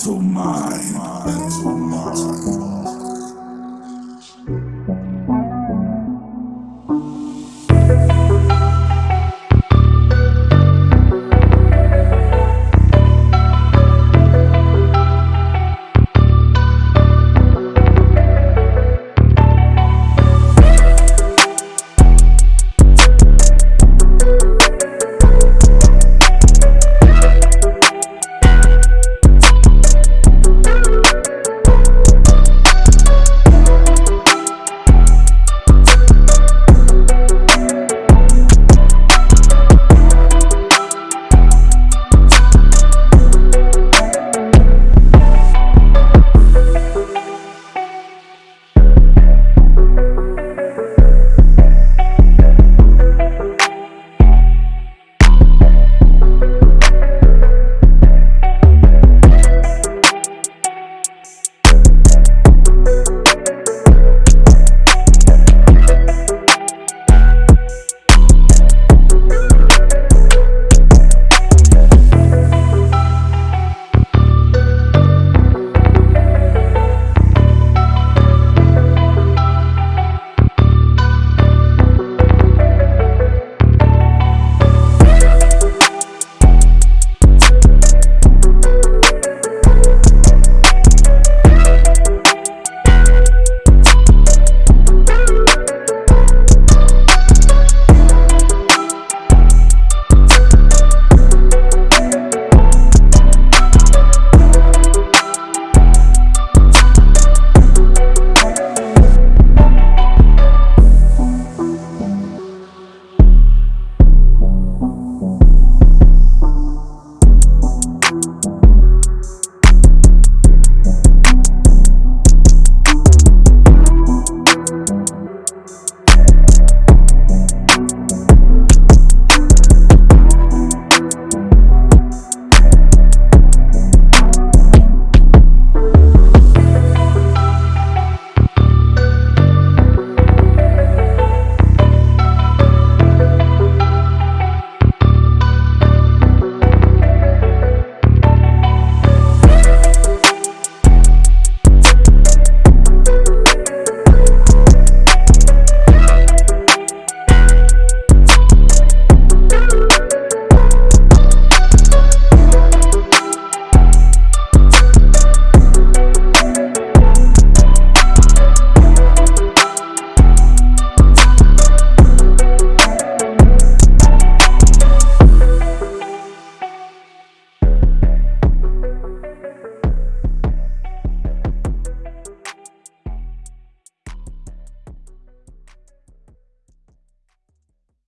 mental mind. Mental mind.